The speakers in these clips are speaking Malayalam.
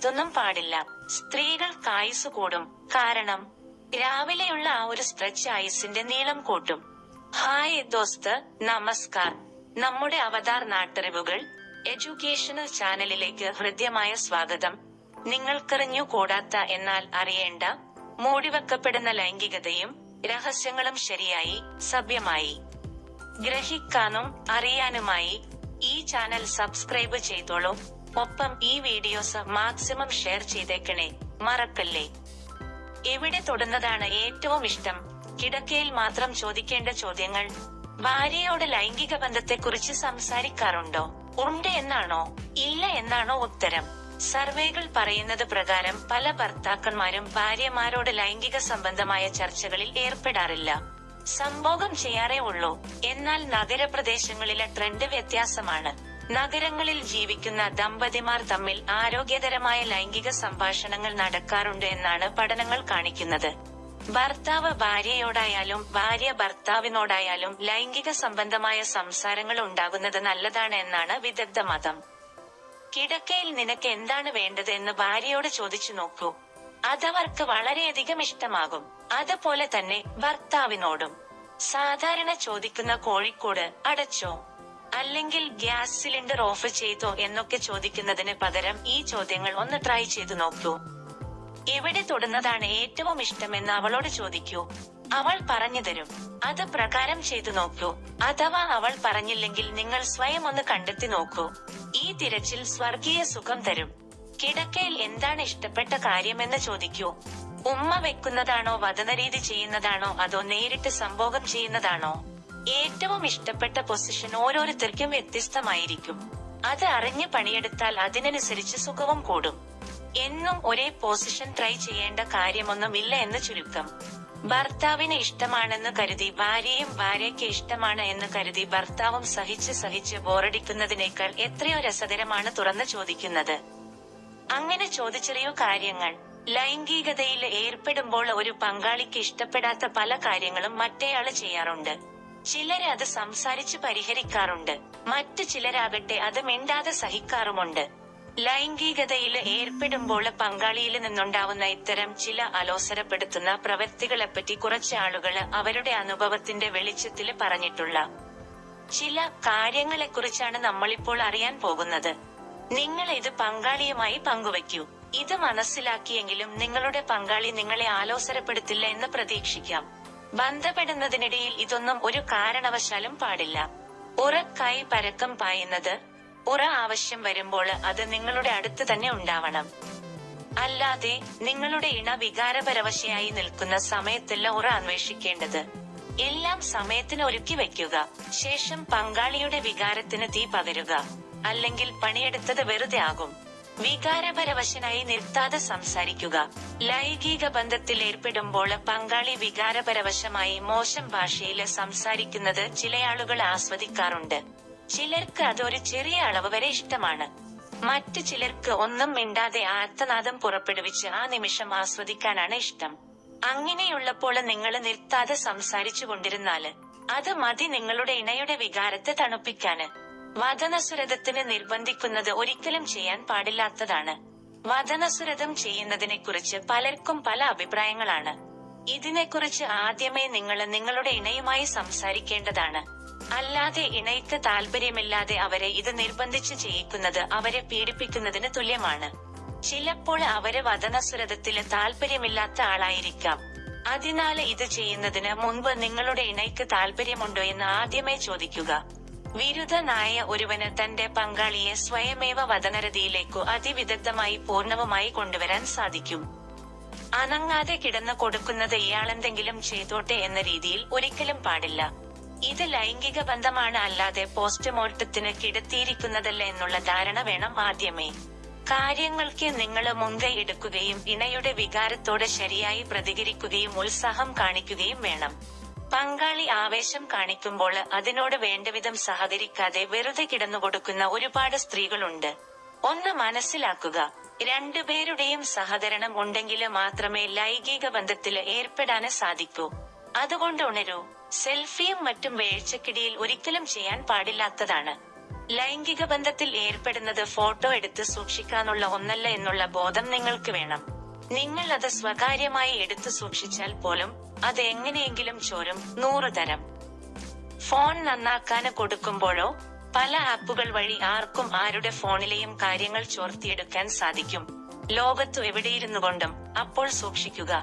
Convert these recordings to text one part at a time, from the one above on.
ഇതൊന്നും പാടില്ല. സ്ത്രീകൾ ആയുസ് കൂടും. കാരണം രാവിലെയുള്ള ആ ഒരു സ്ട്രെച്ച് ആയുസിന്റെ നീളം കൂട്ടും. ഹായ് ദോസ്ത് നമസ്കാർ. നമ്മുടെ അവതാർ നാട്ടറിവുകൾ എഡ്യൂക്കേഷണൽ ചാനലിലേക്ക് ഹൃദ്യമായ സ്വാഗതം. നിങ്ങൾക്കറിഞ്ഞു കൂടാത്ത എന്നാൽ അറിയേണ്ട മൂടിവെക്കപ്പെടുന്ന ലൈംഗികതയും രഹസ്യങ്ങളും ശരിയായി സഭ്യമായി. ഗ്രഹിക്കാനും അറിയാനുമായി ഈ ചാനൽ സബ്സ്ക്രൈബ് ചെയ്തോളൂ. ഒപ്പം ഈ വീഡിയോസ് മാക്സിമം ഷെയർ ചെയ്തേക്കണേ. മറക്കല്ലേ? എവിടെ തൊടുന്നതാണ് ഏറ്റവും ഇഷ്ടം? കിടക്കയിൽ മാത്രം ചോദിക്കേണ്ട ചോദ്യങ്ങൾ. ഭാര്യയോട് ലൈംഗിക ബന്ധത്തെക്കുറിച്ച് സംസാരിക്കാറുണ്ടോ? ഉണ്ട് എന്നാണോ? ഇല്ല എന്നാണോ ഉത്തരം? സർവേകൾ പറയുന്നത് പ്രകാരം പല ഭർത്താക്കന്മാരും ഭാര്യമാരോട് ലൈംഗിക സംബന്ധമായ ചർച്ചകളിൽ ഏർപ്പെടാറില്ല. സംഭോഗം ചെയ്യാറേ ഉള്ളൂ. എന്നാൽ നഗരപ്രദേശങ്ങളിലെ ട്രെൻഡ് വ്യത്യാസമാണ്. നഗരങ്ങളിൽ ജീവിക്കുന്ന ദമ്പതിമാർ തമ്മിൽ ആരോഗ്യകരമായ ലൈംഗിക സംഭാഷണങ്ങൾ നടക്കാറുണ്ട് എന്നാണ് പഠനങ്ങൾ കാണിക്കുന്നത്. ഭർത്താവ് ഭാര്യയോടായാലും ഭാര്യ ഭർത്താവിനോടായാലും ലൈംഗിക സംബന്ധമായ സംസാരങ്ങൾ ഉണ്ടാകുന്നത് നല്ലതാണ് എന്നാണ് വിദഗ്ധ മതം. കിടക്കയിൽ നിനക്ക് എന്താണ് വേണ്ടത് എന്ന് ഭാര്യയോട് ചോദിച്ചു നോക്കൂ. അതവർക്ക് വളരെയധികം ഇഷ്ടമാകും. അതുപോലെ തന്നെ ഭർത്താവിനോടും. സാധാരണ ചോദിക്കുന്ന കോഴിക്കോട് അടച്ചോ? അല്ലെങ്കിൽ ഗ്യാസ് സിലിണ്ടർ ഓഫ് ചെയ്തോ എന്നൊക്കെ ചോദിക്കുന്നതിന് പകരം ഈ ചോദ്യങ്ങൾ ഒന്ന് ട്രൈ ചെയ്തു നോക്കൂ. എവിടെ തൊടുന്നതാണ് ഏറ്റവും ഇഷ്ടമെന്ന് അവളോട് ചോദിക്കൂ. അവൾ പറഞ്ഞു തരും. അത് പ്രകാരം ചെയ്തു നോക്കൂ. അഥവാ അവൾ പറഞ്ഞില്ലെങ്കിൽ നിങ്ങൾ സ്വയം ഒന്ന് കണ്ടെത്തി നോക്കൂ. ഈ തിരച്ചിൽ സ്വർഗീയ സുഖം തരും. കിടക്കയിൽ എന്താണ് ഇഷ്ടപ്പെട്ട കാര്യമെന്ന് ചോദിക്കൂ. ഉമ്മ വെക്കുന്നതാണോ വതനരീതി ചെയ്യുന്നതാണോ അതോ നേരിട്ട് സംഭോഗം ചെയ്യുന്നതാണോ? ഏറ്റവും ഇഷ്ടപ്പെട്ട പൊസിഷൻ ഓരോരുത്തർക്കും വ്യത്യസ്തമായിരിക്കും. അത് അറിഞ്ഞ് പണിയെടുത്താൽ അതിനനുസരിച്ച് സുഖവും കൂടും. എന്നും ഒരേ പൊസിഷൻ ട്രൈ ചെയ്യേണ്ട കാര്യമൊന്നുമില്ല എന്ന് ചുരുക്കം. ഭർത്താവിന് ഇഷ്ടമാണെന്ന് കരുതി ഭാര്യയും ഭാര്യയ്ക്ക് ഇഷ്ടമാണ് എന്ന് കരുതി ഭർത്താവും സഹിച്ച് സഹിച്ച് ബോറടിക്കുന്നതിനേക്കാൾ എത്രയോ രസകരമാണ് തുറന്ന് ചോദിക്കുന്നത്. അങ്ങനെ ചോദിച്ചറിയോ കാര്യങ്ങൾ. ലൈംഗികതയിൽ ഏർപ്പെടുമ്പോൾ ഒരു പങ്കാളിക്ക് ഇഷ്ടപ്പെടാത്ത പല കാര്യങ്ങളും മറ്റേയാൾ ചെയ്യാറുണ്ട്. ചിലര് അത് സംസാരിച്ച് പരിഹരിക്കാറുണ്ട്. മറ്റു ചിലരാകട്ടെ അത് മിണ്ടാതെ സഹിക്കാറുമുണ്ട്. ലൈംഗികതയിൽ ഏർപ്പെടുമ്പോൾ പങ്കാളിയിൽ നിന്നുണ്ടാവുന്ന ഇത്തരം ചില അലോസരപ്പെടുത്തുന്ന പ്രവൃത്തികളെപ്പറ്റി കുറച്ച് ആളുകൾ അവരുടെ അനുഭവത്തിന്റെ വെളിച്ചത്തിൽ പറഞ്ഞിട്ടുള്ള ചില കാര്യങ്ങളെക്കുറിച്ചാണ് നമ്മളിപ്പോൾ അറിയാൻ പോകുന്നത്. നിങ്ങൾ ഇത് പങ്കാളിയുമായി പങ്കുവയ്ക്കൂ. ഇത് മനസ്സിലാക്കിയെങ്കിലും നിങ്ങളുടെ പങ്കാളി നിങ്ങളെ ആലോസരപ്പെടുത്തില്ല എന്ന് പ്രതീക്ഷിക്കാം. ബന്ധപ്പെടുന്നതിനിടയിൽ ഇതൊന്നും ഒരു കാരണവശാലും പാടില്ല. ഉറക്കായി പരക്കം പായുന്നത് ഉറ ആവശ്യം വരുമ്പോൾ അത് നിങ്ങളുടെ അടുത്ത് തന്നെ ഉണ്ടാവണം. അല്ലാതെ നിങ്ങളുടെ ഇണ വികാരപരവശയായി നിൽക്കുന്ന സമയത്തല്ല ഉറ അന്വേഷിക്കേണ്ടത്. എല്ലാം സമയത്തിന് ഒരുക്കി വെക്കുക ശേഷം പങ്കാളിയുടെ വികാരത്തിന് തീ പകരുക. അല്ലെങ്കിൽ പണിയെടുത്തത് വെറുതെ ആകും. വികാരപരവശനായി നിർത്താതെ സംസാരിക്കുക. ലൈംഗിക ബന്ധത്തിൽ ഏർപ്പെടുമ്പോൾ പങ്കാളി വികാരപരവശമായി മോശം ഭാഷയിൽ സംസാരിക്കുന്നത് ചിലയാളുകൾ ആസ്വദിക്കാറുണ്ട്. ചിലർക്ക് അതൊരു ചെറിയ അളവ് വരെ ഇഷ്ടമാണ്. മറ്റു ചിലർക്ക് ഒന്നും മിണ്ടാതെ ആർത്തനാദം പുറപ്പെടുവിച്ച് ആ നിമിഷം ആസ്വദിക്കാനാണ് ഇഷ്ടം. അങ്ങനെയുള്ളപ്പോൾ നിങ്ങൾ നിർത്താതെ സംസാരിച്ചു കൊണ്ടിരുന്നാൽ അത് മതി നിങ്ങളുടെ ഇണയുടെ വികാരത്തെ തണുപ്പിക്കാന് വദനസുരതത്തിന് നിർബന്ധിക്കുന്നത് ഒരിക്കലും ചെയ്യാൻ പാടില്ലാത്തതാണ്. വദനസുരതം ചെയ്യുന്നതിനെ കുറിച്ച് പലർക്കും പല അഭിപ്രായങ്ങളാണ്. ഇതിനെക്കുറിച്ച് ആദ്യമേ നിങ്ങൾ നിങ്ങളുടെ ഇണയുമായി സംസാരിക്കേണ്ടതാണ്. അല്ലാതെ ഇണയ്ക്ക് താല്പര്യമില്ലാതെ അവരെ ഇത് നിർബന്ധിച്ച് ചെയ്യിക്കുന്നത് അവരെ പീഡിപ്പിക്കുന്നതിന് തുല്യമാണ്. ചിലപ്പോൾ അവർ വദനസുരതത്തിൽ താല്പര്യമില്ലാത്ത ആളായിരിക്കാം. അതിനാല് ഇത് ചെയ്യുന്നതിന് മുൻപ് നിങ്ങളുടെ ഇണയ്ക്ക് താല്പര്യമുണ്ടോ എന്ന് ആദ്യമേ ചോദിക്കുക. വിരുദ്ധനായ ഒരുവന് തന്റെ പങ്കാളിയെ സ്വയമേവ വതനരതിയിലേക്കു അതിവിദഗ്ധമായി പൂർണവുമായി കൊണ്ടുവരാൻ സാധിക്കും. അനങ്ങാതെ കിടന്നു കൊടുക്കുന്നത് ഇയാളെന്തെങ്കിലും ചെയ്തോട്ടെ എന്ന രീതിയിൽ ഒരിക്കലും പാടില്ല. ഇത് ലൈംഗിക ബന്ധമാണ് അല്ലാതെ പോസ്റ്റ്മോർട്ടത്തിന് കിടത്തിയിരിക്കുന്നതല്ല എന്നുള്ള ധാരണ വേണം ആദ്യമേ. കാര്യങ്ങൾക്ക് നിങ്ങൾ മുൻകൈ എടുക്കുകയും ഇണയുടെ വികാരത്തോട് ശരിയായി പ്രതികരിക്കുകയും ഉത്സാഹം കാണിക്കുകയും വേണം. പങ്കാളി ആവേശം കാണിക്കുമ്പോൾ അതിനോട് വേണ്ടവിധം സഹകരിക്കാതെ വെറുതെ കിടന്നുകൊടുക്കുന്ന ഒരുപാട് സ്ത്രീകളുണ്ട്. ഒന്ന് മനസ്സിലാക്കുക. രണ്ടുപേരുടെയും സഹകരണം ഉണ്ടെങ്കിൽ മാത്രമേ ലൈംഗിക ബന്ധത്തിൽ ഏർപ്പെടാൻ സാധിക്കൂ. അതുകൊണ്ട് ഉണരൂ സെൽഫിയും മറ്റും വേഴ്ചക്കിടിയിൽ ഒരിക്കലും ചെയ്യാൻ പാടില്ലാത്തതാണ്. ലൈംഗിക ബന്ധത്തിൽ ഏർപ്പെടുന്നത് ഫോട്ടോ എടുത്ത് സൂക്ഷിക്കാനുള്ള ഒന്നല്ല എന്നുള്ള ബോധം നിങ്ങൾക്ക് വേണം. നിങ്ങൾ അത് സ്വകാര്യമായി എടുത്തു സൂക്ഷിച്ചാൽ പോലും അത് എങ്ങനെയെങ്കിലും ചോരും. നൂറ് തരം. ഫോൺ നന്നാക്കാന് കൊടുക്കുമ്പോഴോ പല ആപ്പുകൾ വഴി ആർക്കും ആരുടെ ഫോണിലെയും കാര്യങ്ങൾ ചോർത്തിയെടുക്കാൻ സാധിക്കും. ലോകത്തു എവിടെയിരുന്നു കൊണ്ടും അപ്പോൾ സൂക്ഷിക്കുക.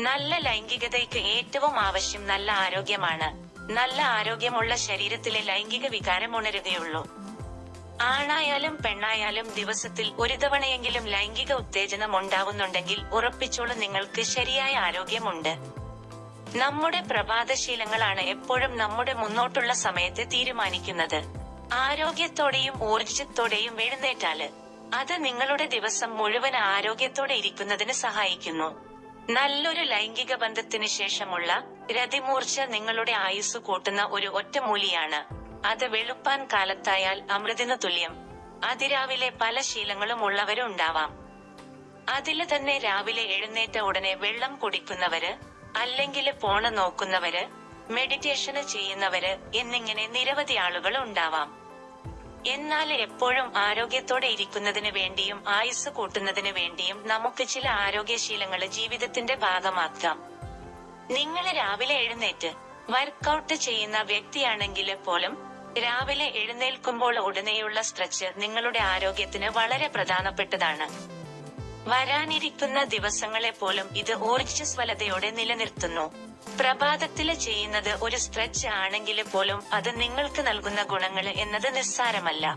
നല്ല ലൈംഗികതയ്ക്ക് ഏറ്റവും ആവശ്യം നല്ല ആരോഗ്യമാണ്. നല്ല ആരോഗ്യമുള്ള ശരീരത്തിലെ ലൈംഗിക വികാരം ഉണരുകയുള്ളൂ. ആണായാലും പെണ്ണായാലും ദിവസത്തിൽ ഒരു തവണയെങ്കിലും ലൈംഗിക ഉത്തേജനം ഉണ്ടാവുന്നുണ്ടെങ്കിൽ ഉറപ്പിച്ചോളൂ നിങ്ങൾക്ക് ശരിയായ ആരോഗ്യമുണ്ട്. നമ്മുടെ പ്രഭാതശീലങ്ങളാണ് എപ്പോഴും നമ്മുടെ മുന്നോട്ടുള്ള സമയത്തെ തീരുമാനിക്കുന്നത്. ആരോഗ്യത്തോടെയും ഊർജത്തോടെയും എഴുന്നേറ്റാൽ അത് നിങ്ങളുടെ ദിവസം മുഴുവൻ ആരോഗ്യത്തോടെ ഇരിക്കുന്നതിന് സഹായിക്കുന്നു. നല്ലൊരു ലൈംഗിക ബന്ധത്തിന് ശേഷമുള്ള രതിമൂർച്ച നിങ്ങളുടെ ആയുസ് കൂട്ടുന്ന ഒരു ഒറ്റമൂലിയാണ്. അത് വെളുപ്പാൻ കാലത്തായാൽ അമൃതിനു തുല്യം. അതിരാവിലെ പല ശീലങ്ങളും ഉള്ളവരുണ്ടാവാം. അതിൽ തന്നെ രാവിലെ എഴുന്നേറ്റ ഉടനെ വെള്ളം കുടിക്കുന്നവര് അല്ലെങ്കിൽ പോണ നോക്കുന്നവര് മെഡിറ്റേഷന് ചെയ്യുന്നവര് എന്നിങ്ങനെ നിരവധി ആളുകൾ ഉണ്ടാവാം. എന്നാൽ എപ്പോഴും ആരോഗ്യത്തോടെ ഇരിക്കുന്നതിന് വേണ്ടിയും ആയുസ് കൂട്ടുന്നതിന് വേണ്ടിയും നമുക്ക് ചില ആരോഗ്യശീലങ്ങൾ ജീവിതത്തിന്റെ ഭാഗമാക്കാം. നിങ്ങൾ രാവിലെ എഴുന്നേറ്റ് വർക്കൗട്ട് ചെയ്യുന്ന വ്യക്തിയാണെങ്കിൽ പോലും രാവിലെ എഴുന്നേൽക്കുമ്പോൾ ഉടനെയുള്ള സ്ട്രെച്ച് നിങ്ങളുടെ ആരോഗ്യത്തിന് വളരെ പ്രധാനപ്പെട്ടതാണ്. വരാനിരിക്കുന്ന ദിവസങ്ങളെ പോലും ഇത് ഊർജസ്വലതയോടെ നിലനിർത്തുന്നു. പ്രഭാതത്തിൽ ചെയ്യുന്നത് ഒരു സ്ട്രെച്ച് ആണെങ്കിൽ പോലും അത് നിങ്ങൾക്ക് നൽകുന്ന ഗുണങ്ങൾ എന്നത് നിസ്സാരമല്ല.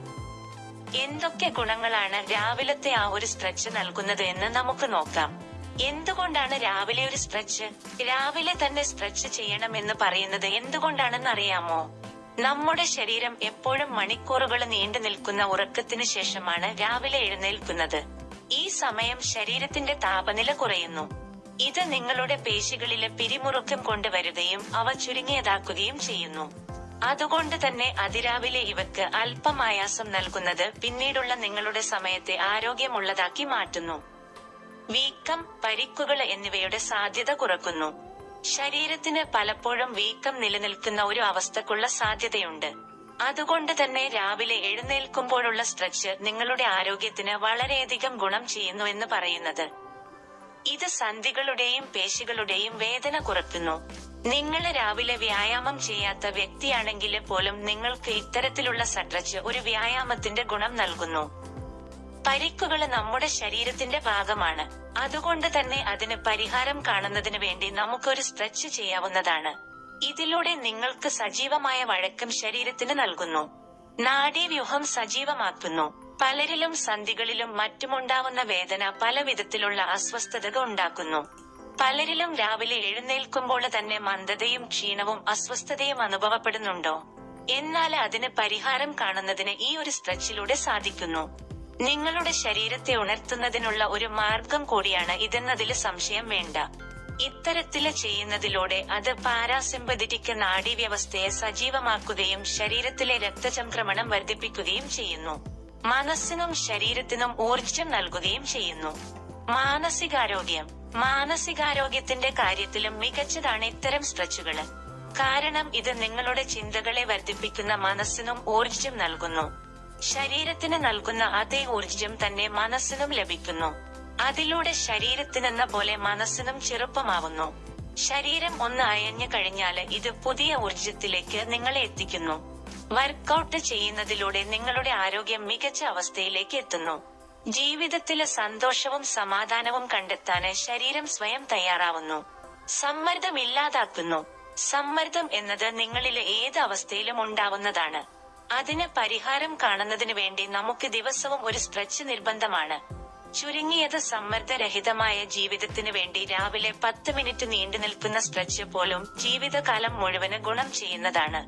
എന്തൊക്കെ ഗുണങ്ങളാണ് രാവിലത്തെ ആ ഒരു സ്ട്രെച്ച് നൽകുന്നത് എന്ന് നമുക്ക് നോക്കാം. എന്തുകൊണ്ടാണ് രാവിലെ ഒരു സ്ട്രെച്ച്? രാവിലെ തന്നെ സ്ട്രെച്ച് ചെയ്യണം എന്ന് പറയുന്നത് എന്തുകൊണ്ടാണെന്ന് അറിയാമോ നമ്മുടെ ശരീരം എപ്പോഴും മണിക്കൂറുകൾ നീണ്ടു നിൽക്കുന്ന ഉറക്കത്തിന് ശേഷമാണ് രാവിലെ എഴുന്നേൽക്കുന്നത്. ഈ സമയം ശരീരത്തിന്റെ താപനില കുറയുന്നു. ഇത് നിങ്ങളുടെ പേശികളിലെ പിരിമുറുക്കം കൊണ്ടുവരുകയും അവ ചുരുങ്ങിയതാക്കുകയും ചെയ്യുന്നു. അതുകൊണ്ട് തന്നെ അതിരാവിലെ ഇവക്ക് അല്പം ആയാസം നൽകുന്നത് പിന്നീടുള്ള നിങ്ങളുടെ സമയത്തെ ആരോഗ്യമുള്ളതാക്കി മാറ്റുന്നു. വീക്കം പരിക്കുകൾ എന്നിവയുടെ സാധ്യത കുറക്കുന്നു. ശരീരത്തിന് പലപ്പോഴും വീക്കം നിലനിൽക്കുന്ന ഒരു അവസ്ഥക്കുള്ള സാധ്യതയുണ്ട്. അതുകൊണ്ട് തന്നെ രാവിലെ എഴുന്നേൽക്കുമ്പോഴുള്ള സ്ട്രെച്ച് നിങ്ങളുടെ ആരോഗ്യത്തിന് വളരെയധികം ഗുണം ചെയ്യുന്നു എന്ന് പറയുന്നത്. ഇത് സന്ധികളുടെയും പേശികളുടെയും വേദന കുറയ്ക്കുന്നു. നിങ്ങൾ രാവിലെ വ്യായാമം ചെയ്യാത്ത വ്യക്തിയാണെങ്കിൽ പോലും നിങ്ങൾക്ക് ഇത്തരത്തിലുള്ള സ്ട്രെച്ച് ഒരു വ്യായാമത്തിന്റെ ഗുണം നൽകുന്നു. പരിക്കുകൾ നമ്മുടെ ശരീരത്തിന്റെ ഭാഗമാണ്. അതുകൊണ്ട് തന്നെ അതിന് പരിഹാരം കാണുന്നതിന് വേണ്ടി നമുക്കൊരു സ്ട്രെച്ച് ചെയ്യാവുന്നതാണ്. ഇതിലൂടെ നിങ്ങൾക്ക് സജീവമായ വഴക്കം ശരീരത്തിന് നൽകുന്നു. നാഡീവ്യൂഹം സജീവമാക്കുന്നു. പലരിലും സന്ധികളിലും മറ്റുമുണ്ടാവുന്ന വേദന പല വിധത്തിലുള്ള അസ്വസ്ഥതകൾ ഉണ്ടാക്കുന്നു. പലരിലും രാവിലെ എഴുന്നേൽക്കുമ്പോൾ തന്നെ മന്ദതയും ക്ഷീണവും അസ്വസ്ഥതയും അനുഭവപ്പെടുന്നുണ്ടോ? എന്നാൽ അതിന് പരിഹാരം കാണുന്നതിന് ഈ ഒരു സ്ട്രെച്ചിലൂടെ സാധിക്കുന്നു. നിങ്ങളുടെ ശരീരത്തെ ഉണർത്തുന്നതിനുള്ള ഒരു മാർഗം കൂടിയാണ് ഇതെന്നതിൽ സംശയം വേണ്ട. ഇത്തരത്തിൽ ചെയ്യുന്നതിലൂടെ അത് പാരാസിമ്പതിറ്റിക് നാഡീവ്യവസ്ഥയെ സജീവമാക്കുകയും ശരീരത്തിലെ രക്തചംക്രമണം വർദ്ധിപ്പിക്കുകയും ചെയ്യുന്നു. മനസ്സിനും ശരീരത്തിനും ഊർജം നൽകുകയും ചെയ്യുന്നു. മാനസികാരോഗ്യം. മാനസികാരോഗ്യത്തിന്റെ കാര്യത്തിലും മികച്ചതാണ് ഇത്തരം സ്ട്രെച്ചുകൾ. കാരണം ഇത് നിങ്ങളുടെ ചിന്തകളെ വർദ്ധിപ്പിക്കുന്ന മനസ്സിനും ഊർജം നൽകുന്നു. ശരീരത്തിന് നൽകുന്ന അതേ ഊർജം തന്നെ മനസ്സിനും ലഭിക്കുന്നു. അതിലൂടെ ശരീരത്തിനെന്ന പോലെ മനസ്സിനും ചെറുപ്പമാവുന്നു. ശരീരം ഒന്ന് അയഞ്ഞു കഴിഞ്ഞാൽ ഇത് പുതിയ ഊർജത്തിലേക്ക് നിങ്ങളെ എത്തിക്കുന്നു. വർക്കൗട്ട് ചെയ്യുന്നതിലൂടെ നിങ്ങളുടെ ആരോഗ്യം മികച്ച അവസ്ഥയിലേക്ക് എത്തുന്നു. ജീവിതത്തിലെ സന്തോഷവും സമാധാനവും കണ്ടെത്താന് ശരീരം സ്വയം തയ്യാറാവുന്നു. സമ്മർദ്ദം ഇല്ലാതാക്കുന്നു. സമ്മർദ്ദം എന്നത് നിങ്ങളിലെ ഏത് അവസ്ഥയിലും ഉണ്ടാവുന്നതാണ്. അതിന് പരിഹാരം കാണുന്നതിന് വേണ്ടി നമുക്ക് ദിവസവും ഒരു സ്ട്രെച്ച് നിർബന്ധമാണ്. ചുരുങ്ങിയത് സമ്മർദ്ദരഹിതമായ ജീവിതത്തിന് വേണ്ടി രാവിലെ പത്ത് മിനിറ്റ് നീണ്ടു നിൽക്കുന്ന സ്ട്രെച്ച് പോലും ജീവിതകാലം മുഴുവൻ ഗുണം ചെയ്യുന്നതാണ്.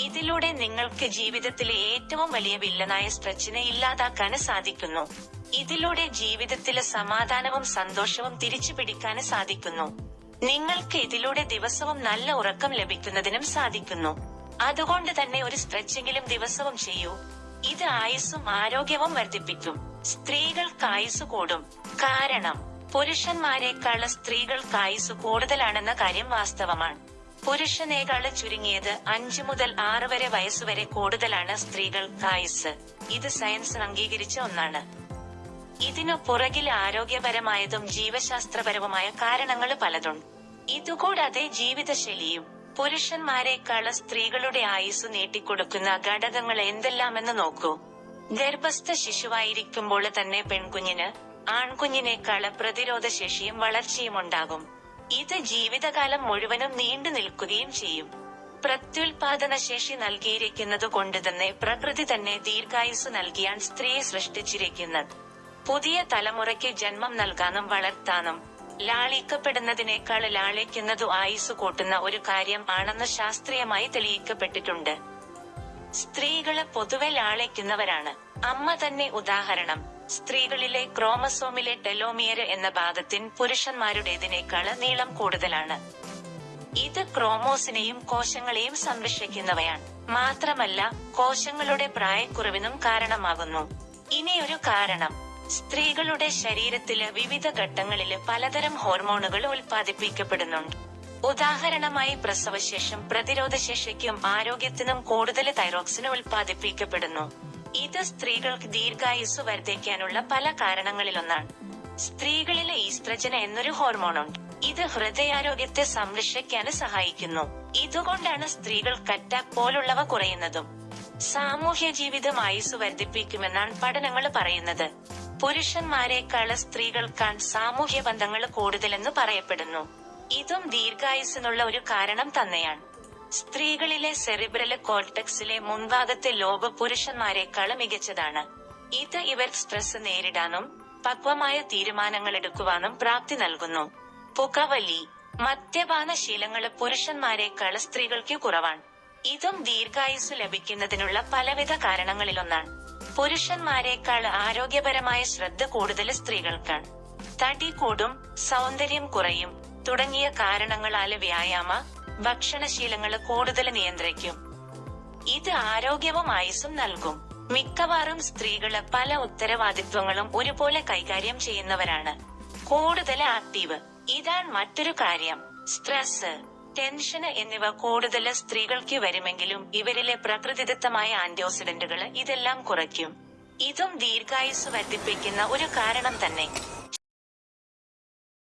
ഇതിലൂടെ നിങ്ങൾക്ക് ജീവിതത്തിലെ ഏറ്റവും വലിയ വില്ലനായ സ്ട്രെച്ചിനെ ഇല്ലാതാക്കാന് സാധിക്കുന്നു. ഇതിലൂടെ ജീവിതത്തിലെ സമാധാനവും സന്തോഷവും തിരിച്ചു പിടിക്കാന് സാധിക്കുന്നു. നിങ്ങൾക്ക് ഇതിലൂടെ ദിവസവും നല്ല ഉറക്കം ലഭിക്കുന്നതിനും സാധിക്കുന്നു. അതുകൊണ്ട് തന്നെ ഒരു സ്ട്രെച്ചെങ്കിലും ദിവസവും ചെയ്യൂ. ഇത് ആയുസ്സും ആരോഗ്യവും വർദ്ധിപ്പിക്കും. സ്ത്രീകൾക്ക് ആയുസ് കൂടും. കാരണം പുരുഷന്മാരെക്കാൾ സ്ത്രീകൾക്ക് ആയുസ് കൂടുതലാണെന്ന കാര്യം വാസ്തവമാണ്. പുരുഷനേക്കാൾ ചുരുങ്ങിയത് അഞ്ചു മുതൽ ആറ് വരെ വയസ്സുവരെ കൂടുതലാണ് സ്ത്രീകൾക്ക് ആയുസ് ഇത് സയൻസ് അംഗീകരിച്ച ഒന്നാണ്. ഇതിനു പുറകിൽ ആരോഗ്യപരമായതും ജീവശാസ്ത്രപരവുമായ കാരണങ്ങൾ പലതുണ്ട്. ഇതുകൂടാതെ ജീവിതശൈലിയും പുരുഷന്മാരെക്കാൾ സ്ത്രീകളുടെ ആയുസ് നീട്ടിക്കൊടുക്കുന്ന ഘടകങ്ങൾ എന്തെല്ലാമെന്ന് നോക്കൂ. ഗർഭസ്ഥ ശിശുവായിരിക്കുമ്പോൾ തന്നെ പെൺകുഞ്ഞിന് ആൺകുഞ്ഞിനേക്കാൾ പ്രതിരോധശേഷിയും വളർച്ചയും ഉണ്ടാകും. ഇത് ജീവിതകാലം മുഴുവനും നീണ്ടു നിൽക്കുകയും ചെയ്യും. പ്രത്യുൽപാദന ശേഷി നൽകിയിരിക്കുന്നത് കൊണ്ട് തന്നെ പ്രകൃതി തന്നെ ദീർഘായുസ് നൽകിയാണ് സ്ത്രീയെ സൃഷ്ടിച്ചിരിക്കുന്നത്. പുതിയ തലമുറയ്ക്ക് ജന്മം നൽകാനും വളർത്താനും ലാളിക്കപ്പെടുന്നതിനേക്കാൾ ലാളിക്കുന്നതു ആയുസ് കൂട്ടുന്ന ഒരു കാര്യം ആണെന്ന് ശാസ്ത്രീയമായി തെളിയിക്കപ്പെട്ടിട്ടുണ്ട്. സ്ത്രീകൾ പൊതുവെ ലാളിക്കുന്നവരാണ്. അമ്മ തന്നെ ഉദാഹരണം. സ്ത്രീകളിലെ ക്രോമസോമിലെ ടെലോമിയർ എന്ന ഭാഗത്തിന് പുരുഷന്മാരുടേതിനേക്കാൾ നീളം കൂടുതലാണ്. ഇത് ക്രോമോസിനെയും കോശങ്ങളെയും സംരക്ഷിക്കുന്നവയാണ്. മാത്രമല്ല കോശങ്ങളുടെ പ്രായക്കുറവിനും കാരണമാകുന്നു. ഇനിയൊരു കാരണം. സ്ത്രീകളുടെ ശരീരത്തിൽ വിവിധ ഘട്ടങ്ങളിൽ പലതരം ഹോർമോണുകൾ ഉൽപ്പാദിപ്പിക്കപ്പെടുന്നുണ്ട്. ഉദാഹരണമായി പ്രസവശേഷം പ്രതിരോധശേഷിക്കും ആരോഗ്യത്തിനും കൂടുതൽ തൈറോക്സിന് ഉൽപ്പാദിപ്പിക്കപ്പെടുന്നു. ഇത് സ്ത്രീകൾക്ക് ദീർഘായുസ് വർദ്ധിക്കാനുള്ള പല കാരണങ്ങളിലൊന്നാണ്. സ്ത്രീകളിലെ ഈസ്ട്രജൻ എന്നൊരു ഹോർമോണുണ്ട്. ഇത് ഹൃദയാരോഗ്യത്തെ സംരക്ഷിക്കാൻ സഹായിക്കുന്നു. ഇതുകൊണ്ടാണ് സ്ത്രീകൾ കറ്റ പോലുള്ളവ കുറയുന്നതും. സാമൂഹ്യ ജീവിതം ആയുസ് വർദ്ധിപ്പിക്കുമെന്നാണ് പഠനങ്ങൾ പറയുന്നത്. പുരുഷന്മാരെക്കാൾ സ്ത്രീകൾക്കാൻ സാമൂഹ്യ ബന്ധങ്ങൾ കൂടുതലെന്ന് പറയപ്പെടുന്നു. ഇതും ദീർഘായുസിനുള്ള ഒരു കാരണം തന്നെയാണ്. സ്ത്രീകളിലെ സെറിബ്രൽ കോർട്ടക്സിലെ മുൻഭാഗത്തെ ലോബ് പുരുഷന്മാരെക്കാൾ മികച്ചതാണ്. ഇത് ഇവർ സ്ട്രെസ് നേരിടാനും പക്വമായ തീരുമാനങ്ങൾ എടുക്കുവാനും പ്രാപ്തി നൽകുന്നു. പുകവലി മദ്യപാന ശീലങ്ങൾ പുരുഷന്മാരെക്കാൾ സ്ത്രീകൾക്ക് കുറവാണ്. ഇതും ദീർഘായുസ് ലഭിക്കുന്നതിനുള്ള പലവിധ കാരണങ്ങളിലൊന്നാണ്. പുരുഷന്മാരെക്കാൾ ആരോഗ്യപരമായ ശ്രദ്ധ കൂടുതൽ സ്ത്രീകൾക്കാണ്. തടി കൂടും സൗന്ദര്യം കുറയും തുടങ്ങിയ കാരണങ്ങളാൽ വ്യായാമ ഭക്ഷണശീലങ്ങൾ കൂടുതൽ നിയന്ത്രിക്കും. ഇത് ആരോഗ്യവും ആയുസും നൽകും. മിക്കവാറും സ്ത്രീകൾ പല ഉത്തരവാദിത്വങ്ങളും ഒരുപോലെ കൈകാര്യം ചെയ്യുന്നവരാണ്. കൂടുതൽ ആക്റ്റീവ്. ഇതാണ് മറ്റൊരു കാര്യം. സ്ട്രെസ് ടെൻഷന് എന്നിവ കൂടുതൽ സ്ത്രീകൾക്ക് വരുമെങ്കിലും ഇവരിലെ പ്രകൃതിദത്തമായ ആന്റിഓക്സിഡന്റുകൾ ഇതെല്ലാം കുറയ്ക്കും. ഇതും ദീർഘായുസ് വർദ്ധിപ്പിക്കുന്ന ഒരു കാരണം തന്നെ.